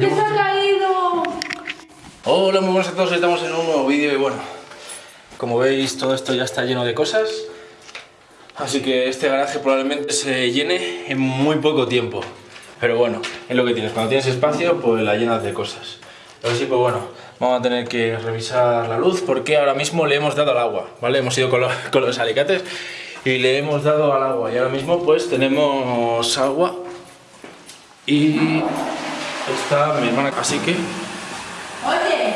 ¡Que se ha caído! Hola, muy buenas a todos, estamos en un nuevo vídeo y bueno, como veis todo esto ya está lleno de cosas, así que este garaje probablemente se llene en muy poco tiempo, pero bueno, es lo que tienes, cuando tienes espacio pues la llenas de cosas. Así pues bueno, vamos a tener que revisar la luz porque ahora mismo le hemos dado al agua, ¿vale? Hemos ido con, con los alicates y le hemos dado al agua y ahora mismo pues tenemos agua y está mi hermana, así que Oye,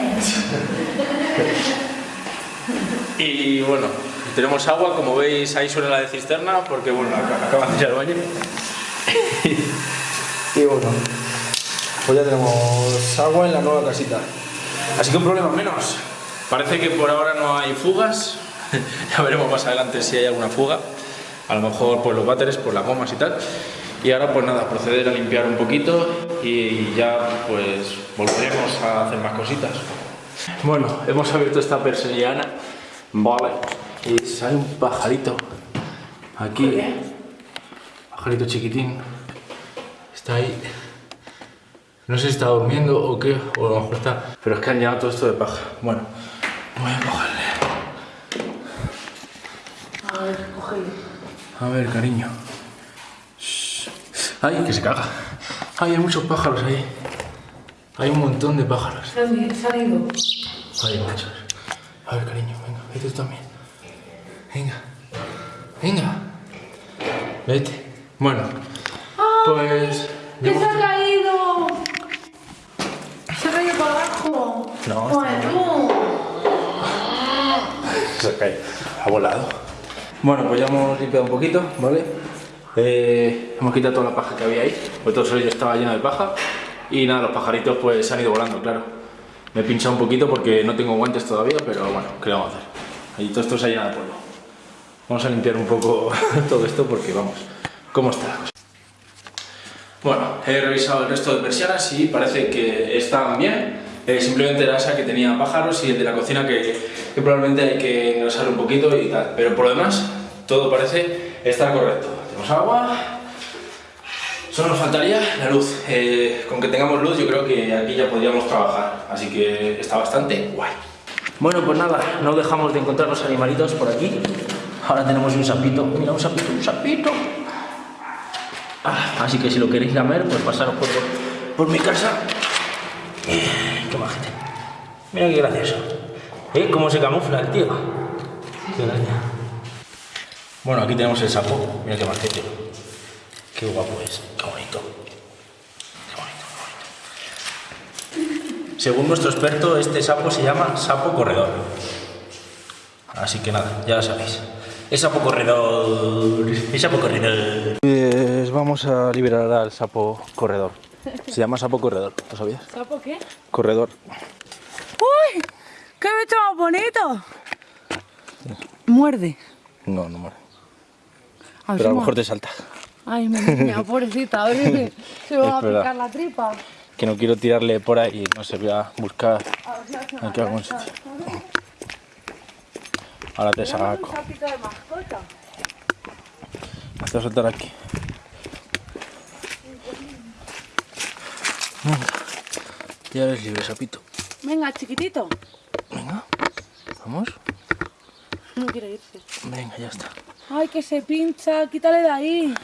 Y bueno, tenemos agua, como veis ahí suena la de cisterna, porque bueno, ac- acaba de ir al baño. y bueno, pues ya tenemos agua en la nueva casita. Así que un problema menos. Parece que por ahora no hay fugas. ya veremos más adelante si hay alguna fuga. A lo mejor por los váteres, por las gomas y tal. Y ahora pues nada, proceder a limpiar un poquito y ya pues volveremos a hacer más cositas. Bueno, hemos abierto esta persiana, vale, y sale un pajarito aquí, pajarito chiquitín, está ahí, no sé si está durmiendo o qué, o a lo mejor está, pero es que han llenado todo esto de paja. Bueno, voy a cogerle. a ver, cógelo. A ver, cariño. Ay, que se caga. Ay, hay muchos pájaros ahí. Hay un montón de pájaros. Se han ido. Ay, muchos. A ver, cariño, venga, vete tú también. Venga, venga. Vete. Bueno, pues. ¡Que se ha caído! Se ha caído para abajo. No, Bueno, Se ha caído. Ha volado. Bueno, pues ya hemos limpiado un poquito, ¿vale? Eh, hemos quitado toda la paja que había ahí, pues todo eso estaba lleno de paja. Y nada, los pajaritos pues se han ido volando, claro. Me he pinchado un poquito porque no tengo guantes todavía, pero bueno, ¿qué vamos a hacer? Y todo esto se ha llenado de polvo. Vamos a limpiar un poco todo esto porque vamos, ¿cómo está la cosa? Bueno, he revisado el resto de persianas y parece que están bien. Eh, simplemente era esa que tenía pájaros y el de la cocina que, que probablemente hay que engrasar un poquito y tal. Pero por lo demás, todo parece estar correcto. Agua. Solo nos faltaría la luz. Eh, con que tengamos luz yo creo que aquí ya podríamos trabajar. Así que está bastante guay. Bueno, pues nada, no dejamos de encontrar los animalitos por aquí. Ahora tenemos un sapito. Mira, un sapito, un sapito. Ah, así que si lo queréis lamer, pues pasaros por, por mi casa. Eh, qué majete. Mira qué gracioso. ¿Eh? ¿Cómo se camufla el tío? Qué gracia. Bueno, aquí tenemos el sapo. Mira qué majete. Qué guapo es. Qué bonito. Qué bonito, qué bonito. Según nuestro experto, este sapo se llama sapo corredor. Así que nada, ya lo sabéis. Es sapo corredor. Es sapo corredor. Pues vamos a liberar al sapo corredor. Se llama sapo corredor, ¿lo sabías? ¿sapo qué? Corredor. ¡Uy! ¡Qué bicho más bonito! Muerde. No, no muere. Pero a lo mejor te salta. Ay, mi niña, pobrecita, a ver si se va a picar la tripa. Que no quiero tirarle por ahí y no se voy a buscar A aquí algún sitio. Ahora te saco. un sapito de mascota. Te voy a soltar aquí. Ya eres libre, sapito. Venga, chiquitito. Venga, vamos. No quiere irse. Venga, ya está. Ay, que se pincha, quítale de ahí.